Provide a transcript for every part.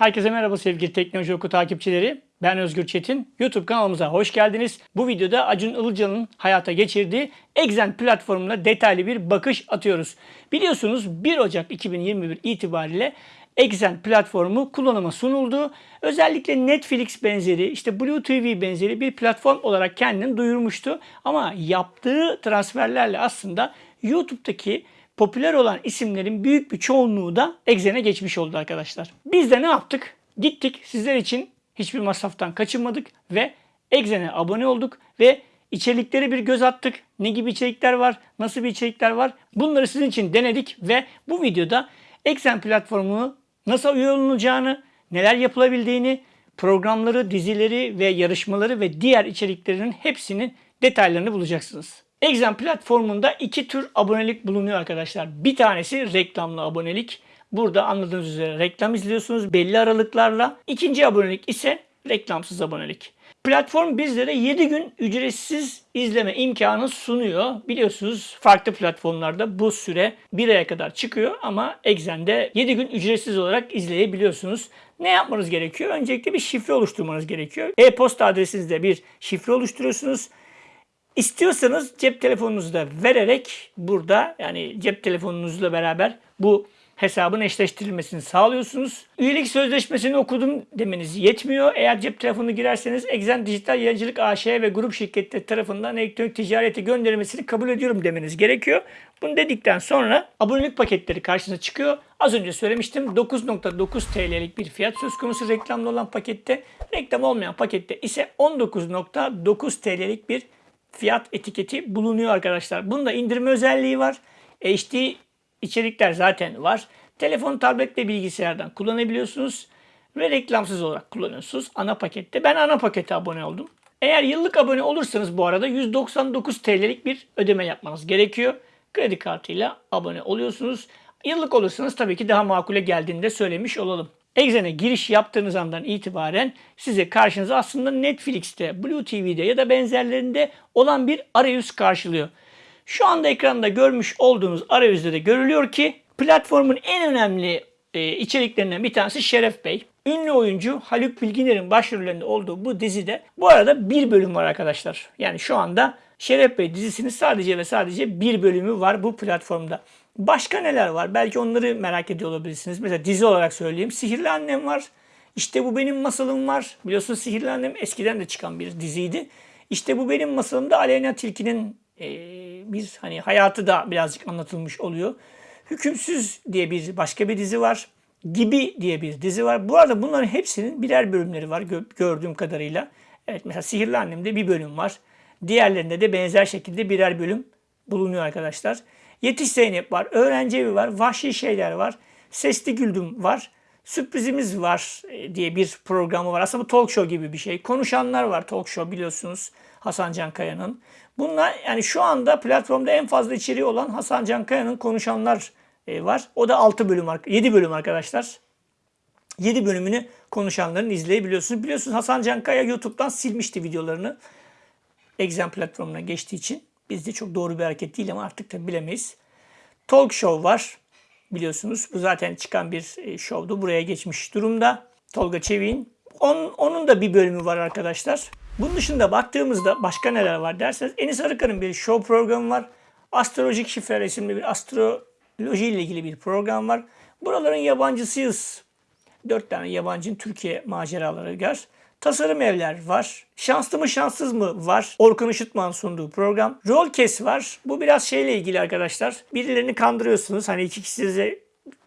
Herkese merhaba sevgili Teknoloji Oku takipçileri. Ben Özgür Çetin. YouTube kanalımıza hoş geldiniz. Bu videoda Acun Ilıcalı'nın hayata geçirdiği Exen platformuna detaylı bir bakış atıyoruz. Biliyorsunuz 1 Ocak 2021 itibariyle Exen platformu kullanıma sunuldu. Özellikle Netflix benzeri, işte Blue TV benzeri bir platform olarak kendini duyurmuştu. Ama yaptığı transferlerle aslında YouTube'daki popüler olan isimlerin büyük bir çoğunluğu da Exen'e geçmiş oldu arkadaşlar. Biz de ne yaptık? Gittik sizler için hiçbir masraftan kaçınmadık ve Exen'e abone olduk ve içeriklere bir göz attık. Ne gibi içerikler var, nasıl bir içerikler var bunları sizin için denedik ve bu videoda Exen platformunu nasıl üye neler yapılabildiğini, programları, dizileri ve yarışmaları ve diğer içeriklerinin hepsinin detaylarını bulacaksınız. Exam platformunda iki tür abonelik bulunuyor arkadaşlar. Bir tanesi reklamlı abonelik. Burada anladığınız üzere reklam izliyorsunuz belli aralıklarla. İkinci abonelik ise reklamsız abonelik. Platform bizlere 7 gün ücretsiz izleme imkanı sunuyor. Biliyorsunuz farklı platformlarda bu süre 1 aya kadar çıkıyor ama Exen'de 7 gün ücretsiz olarak izleyebiliyorsunuz. Ne yapmanız gerekiyor? Öncelikle bir şifre oluşturmanız gerekiyor. E-posta adresinizde bir şifre oluşturuyorsunuz. İstiyorsanız cep telefonunuzu da vererek burada yani cep telefonunuzla beraber bu hesabın eşleştirilmesini sağlıyorsunuz. Üyelik sözleşmesini okudum demeniz yetmiyor. Eğer cep telefonu girerseniz Exen Dijital Yayıncılık AŞ ve grup şirketleri tarafından elektronik ticarete gönderilmesini kabul ediyorum demeniz gerekiyor. Bunu dedikten sonra abonelik paketleri karşınıza çıkıyor. Az önce söylemiştim 9.9 TL'lik bir fiyat söz konusu reklamlı olan pakette. Reklam olmayan pakette ise 19.9 TL'lik bir fiyat etiketi bulunuyor arkadaşlar. Bunda indirme özelliği var. HD içerikler zaten var. Telefon, tablet ve bilgisayardan kullanabiliyorsunuz. Ve reklamsız olarak kullanıyorsunuz ana pakette. Ben ana pakete abone oldum. Eğer yıllık abone olursanız bu arada 199 TL'lik bir ödeme yapmanız gerekiyor. Kredi kartıyla abone oluyorsunuz. Yıllık olursanız tabii ki daha makule geldiğini de söylemiş olalım. Exen'e giriş yaptığınız andan itibaren size karşınıza aslında Netflix'te, Blue TV'de ya da benzerlerinde olan bir arayüz karşılıyor. Şu anda ekranda görmüş olduğunuz arayüzde de görülüyor ki platformun en önemli e, içeriklerinden bir tanesi Şeref Bey. Ünlü oyuncu Haluk Bilginer'in başrollerinde olduğu bu dizide bu arada bir bölüm var arkadaşlar. Yani şu anda Şeref Bey dizisinin sadece ve sadece bir bölümü var bu platformda. Başka neler var? Belki onları merak ediyor olabilirsiniz. Mesela dizi olarak söyleyeyim. Sihirli Annem var. İşte bu benim masalım var. Biliyorsunuz Sihirli Annem eskiden de çıkan bir diziydi. İşte bu benim masalımda Aleyna Tilki'nin e, bir hani hayatı da birazcık anlatılmış oluyor. Hükümsüz diye bir başka bir dizi var. Gibi diye bir dizi var. Bu arada bunların hepsinin birer bölümleri var gördüğüm kadarıyla. Evet mesela Sihirli Annem'de bir bölüm var. Diğerlerinde de benzer şekilde birer bölüm bulunuyor arkadaşlar. Yetiş Zeynep var, Öğrenci Evi var, Vahşi Şeyler var, Sesli Güldüm var, Sürprizimiz var e, diye bir programı var. Aslında bu talk show gibi bir şey. Konuşanlar var talk show biliyorsunuz Hasan Can Kaya'nın. Bunlar yani şu anda platformda en fazla içeriği olan Hasan Can Kaya'nın konuşanlar e, var. O da 6 bölüm, 7 bölüm arkadaşlar. 7 bölümünü konuşanların izleyebiliyorsunuz. Biliyorsunuz Hasan Can Kaya YouTube'dan silmişti videolarını. Exam platformuna geçtiği için. Bizde çok doğru bir hareket değil ama artık da bilemeyiz. Talk show var biliyorsunuz. Bu zaten çıkan bir e, şovdu. Buraya geçmiş durumda. Tolga Çevik'in. Onun, onun da bir bölümü var arkadaşlar. Bunun dışında baktığımızda başka neler var derseniz Enis Arıkan'ın bir show programı var. Astrolojik Şifre isimli bir astroloji ile ilgili bir program var. Buraların yabancısıyız. Dört tane yabancının Türkiye maceraları var. Tasarım evler var. Şanslı mı şanssız mı var. Orkun Işıtman sunduğu program. Rol kes var. Bu biraz şeyle ilgili arkadaşlar. Birilerini kandırıyorsunuz. Hani iki kişi size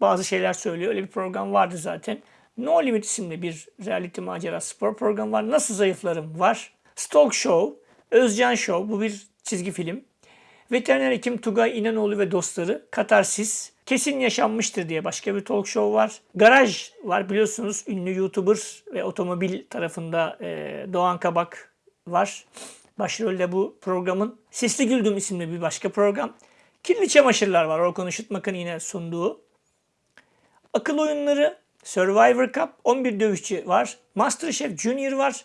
bazı şeyler söylüyor. Öyle bir program vardı zaten. No Limit isimli bir reality macera spor programı var. Nasıl Zayıflarım var. Stalk Show, Özcan Show bu bir çizgi film. Veteriner hekim Tugay İnanoğlu ve dostları Katarsis, Kesin Yaşanmıştır diye başka bir talk show var. Garaj var biliyorsunuz ünlü YouTuber ve otomobil tarafında e, Doğan Kabak var. Başrolde bu programın. Sesli Güldüm isimli bir başka program. Kirli Çamaşırlar var Orkun Işıtmak'ın yine sunduğu. Akıl oyunları, Survivor Cup, 11 dövüşçü var. Masterchef Junior var.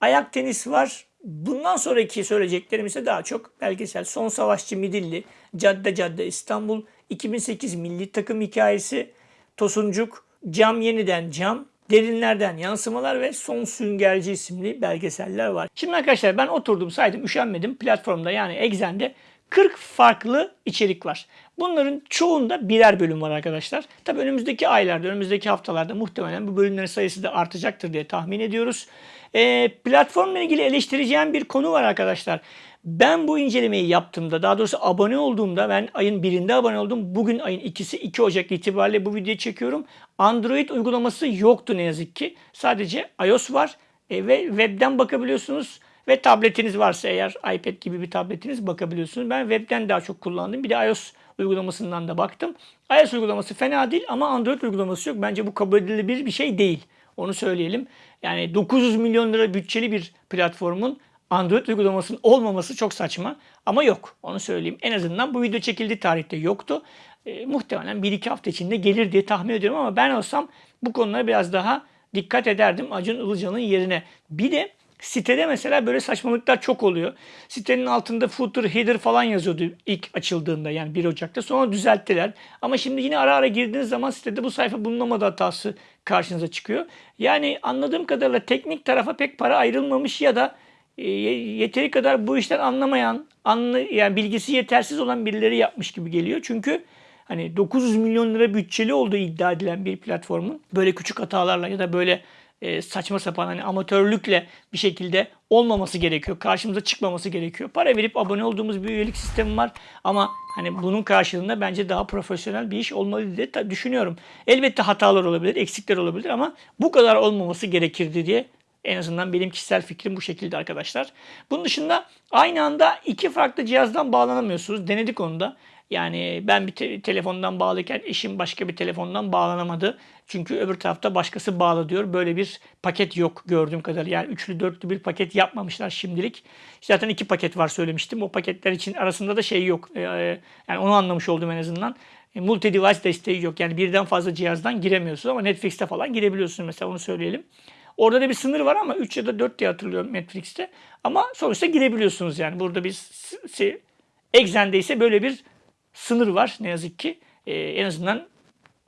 Ayak tenis var. Bundan sonraki söyleyeceklerim ise daha çok belgesel. Son Savaşçı Midilli, Cadde Cadde İstanbul, 2008 milli takım hikayesi, Tosuncuk, Cam Yeniden Cam, Derinlerden yansımalar ve Son Süngerci isimli belgeseller var. Şimdi arkadaşlar ben oturdum saydım üşenmedim platformda yani Exxen'de 40 farklı içerik var. Bunların çoğunda birer bölüm var arkadaşlar. Tabii önümüzdeki aylarda, önümüzdeki haftalarda muhtemelen bu bölümlerin sayısı da artacaktır diye tahmin ediyoruz. E, platformla ilgili eleştireceğim bir konu var arkadaşlar. Ben bu incelemeyi yaptığımda, daha doğrusu abone olduğumda, ben ayın birinde abone oldum. Bugün ayın ikisi 2 Ocak itibariyle bu videoyu çekiyorum. Android uygulaması yoktu ne yazık ki. Sadece iOS var e, ve webden bakabiliyorsunuz. Ve tabletiniz varsa eğer iPad gibi bir tabletiniz bakabiliyorsunuz. Ben webden daha çok kullandım. Bir de iOS uygulamasından da baktım. iOS uygulaması fena değil ama Android uygulaması yok. Bence bu kabul edilebilir bir şey değil. Onu söyleyelim. Yani 900 milyon lira bütçeli bir platformun Android uygulamasının olmaması çok saçma. Ama yok. Onu söyleyeyim. En azından bu video çekildiği tarihte yoktu. E, muhtemelen 1-2 hafta içinde gelir diye tahmin ediyorum ama ben olsam bu konulara biraz daha dikkat ederdim Acun Ilıcalı'nın yerine. Bir de Sitede mesela böyle saçmalıklar çok oluyor. Sitenin altında footer, header falan yazıyordu ilk açıldığında yani 1 Ocak'ta. Sonra düzelttiler. Ama şimdi yine ara ara girdiğiniz zaman sitede bu sayfa bulunamadı hatası karşınıza çıkıyor. Yani anladığım kadarıyla teknik tarafa pek para ayrılmamış ya da e, yeteri kadar bu işten anlamayan, anlı, yani bilgisi yetersiz olan birileri yapmış gibi geliyor. Çünkü hani 900 milyon lira bütçeli olduğu iddia edilen bir platformun böyle küçük hatalarla ya da böyle e, saçma sapan hani amatörlükle bir şekilde olmaması gerekiyor. Karşımıza çıkmaması gerekiyor. Para verip abone olduğumuz bir üyelik sistemi var ama hani bunun karşılığında bence daha profesyonel bir iş olmalı diye düşünüyorum. Elbette hatalar olabilir, eksikler olabilir ama bu kadar olmaması gerekirdi diye en azından benim kişisel fikrim bu şekilde arkadaşlar. Bunun dışında aynı anda iki farklı cihazdan bağlanamıyorsunuz. Denedik onu da. Yani ben bir te- telefondan bağlıyken eşim başka bir telefondan bağlanamadı. Çünkü öbür tarafta başkası bağlı diyor. Böyle bir paket yok gördüğüm kadarıyla. Yani üçlü dörtlü bir paket yapmamışlar şimdilik. Zaten iki paket var söylemiştim. O paketler için arasında da şey yok. Ee, yani onu anlamış oldum en azından. E, multi device desteği yok. Yani birden fazla cihazdan giremiyorsunuz ama Netflix'te falan girebiliyorsunuz mesela onu söyleyelim. Orada da bir sınır var ama 3 ya da 4 diye hatırlıyorum Netflix'te. Ama sonuçta girebiliyorsunuz yani. Burada bir Exxen'de ise böyle bir sınır var ne yazık ki. Ee, en azından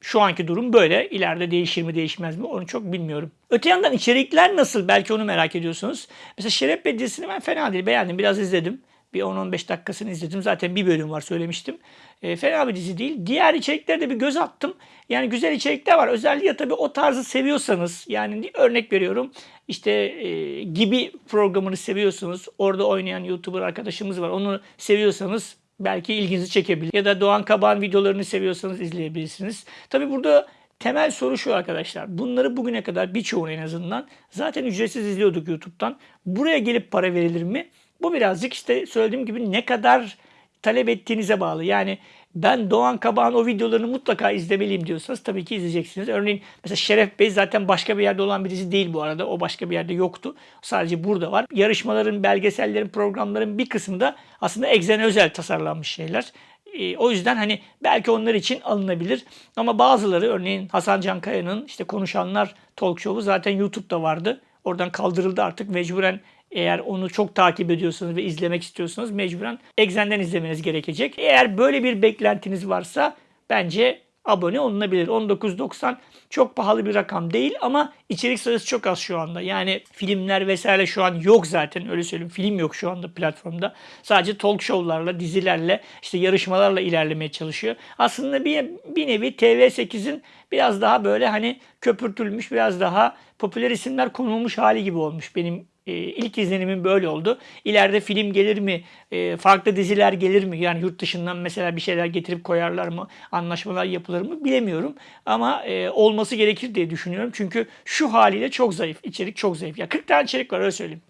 şu anki durum böyle. İleride değişir mi değişmez mi onu çok bilmiyorum. Öte yandan içerikler nasıl? Belki onu merak ediyorsunuz. Mesela Şeref Bey dizisini ben fena değil beğendim. Biraz izledim. Bir 10-15 dakikasını izledim. Zaten bir bölüm var söylemiştim. E, fena bir dizi değil. Diğer içeriklere de bir göz attım. Yani güzel içerikler var. Özellikle tabii o tarzı seviyorsanız yani örnek veriyorum işte e, gibi programını seviyorsunuz. Orada oynayan YouTuber arkadaşımız var. Onu seviyorsanız belki ilginizi çekebilir. Ya da Doğan Kabağ'ın videolarını seviyorsanız izleyebilirsiniz. Tabi burada temel soru şu arkadaşlar. Bunları bugüne kadar birçoğunu en azından zaten ücretsiz izliyorduk YouTube'dan. Buraya gelip para verilir mi? Bu birazcık işte söylediğim gibi ne kadar talep ettiğinize bağlı. Yani ben Doğan Kabağ'ın o videolarını mutlaka izlemeliyim diyorsanız tabii ki izleyeceksiniz. Örneğin mesela Şeref Bey zaten başka bir yerde olan birisi değil bu arada. O başka bir yerde yoktu. Sadece burada var. Yarışmaların, belgesellerin, programların bir kısmı da aslında Exxen'e özel tasarlanmış şeyler. E, o yüzden hani belki onlar için alınabilir. Ama bazıları örneğin Hasan Cankaya'nın işte Konuşanlar Talk Show'u zaten YouTube'da vardı. Oradan kaldırıldı artık. Mecburen eğer onu çok takip ediyorsanız ve izlemek istiyorsanız mecburen Exxen'den izlemeniz gerekecek. Eğer böyle bir beklentiniz varsa bence abone olunabilir. 19.90 çok pahalı bir rakam değil ama içerik sayısı çok az şu anda. Yani filmler vesaire şu an yok zaten öyle söyleyeyim. Film yok şu anda platformda. Sadece talk show'larla, dizilerle, işte yarışmalarla ilerlemeye çalışıyor. Aslında bir, bir nevi TV8'in biraz daha böyle hani köpürtülmüş, biraz daha popüler isimler konulmuş hali gibi olmuş benim e, ilk izlenimim böyle oldu. İleride film gelir mi? E, farklı diziler gelir mi? Yani yurt dışından mesela bir şeyler getirip koyarlar mı? Anlaşmalar yapılır mı? Bilemiyorum. Ama e, olması gerekir diye düşünüyorum. Çünkü şu haliyle çok zayıf. İçerik çok zayıf. Ya 40 tane içerik var öyle söyleyeyim.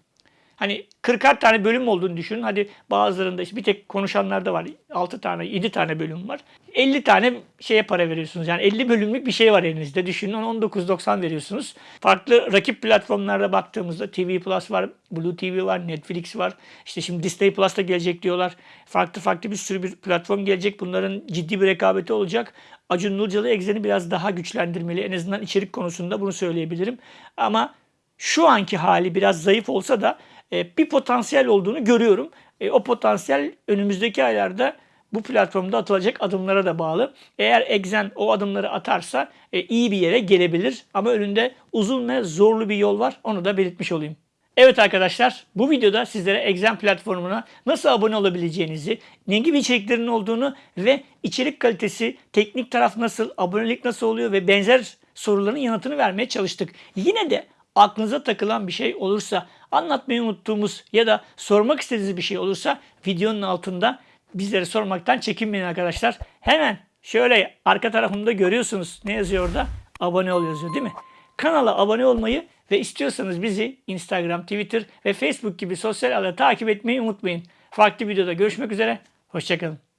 Hani 40 tane bölüm olduğunu düşünün. Hadi bazılarında işte bir tek konuşanlar da var. 6 tane, 7 tane bölüm var. 50 tane şeye para veriyorsunuz. Yani 50 bölümlük bir şey var elinizde. Düşünün 19.90 veriyorsunuz. Farklı rakip platformlarda baktığımızda TV Plus var, Blue TV var, Netflix var. İşte şimdi Disney Plus da gelecek diyorlar. Farklı farklı bir sürü bir platform gelecek. Bunların ciddi bir rekabeti olacak. Acun Nurcalı Exen'i biraz daha güçlendirmeli. En azından içerik konusunda bunu söyleyebilirim. Ama şu anki hali biraz zayıf olsa da e, bir potansiyel olduğunu görüyorum. E, o potansiyel önümüzdeki aylarda bu platformda atılacak adımlara da bağlı. Eğer Exen o adımları atarsa e, iyi bir yere gelebilir. Ama önünde uzun ve zorlu bir yol var. Onu da belirtmiş olayım. Evet arkadaşlar bu videoda sizlere Exen platformuna nasıl abone olabileceğinizi, ne gibi içeriklerin olduğunu ve içerik kalitesi, teknik taraf nasıl, abonelik nasıl oluyor ve benzer soruların yanıtını vermeye çalıştık. Yine de aklınıza takılan bir şey olursa, anlatmayı unuttuğumuz ya da sormak istediğiniz bir şey olursa videonun altında bizlere sormaktan çekinmeyin arkadaşlar. Hemen şöyle arka tarafımda görüyorsunuz ne yazıyor orada? Abone ol yazıyor değil mi? Kanala abone olmayı ve istiyorsanız bizi Instagram, Twitter ve Facebook gibi sosyal ağda takip etmeyi unutmayın. Farklı videoda görüşmek üzere. Hoşçakalın.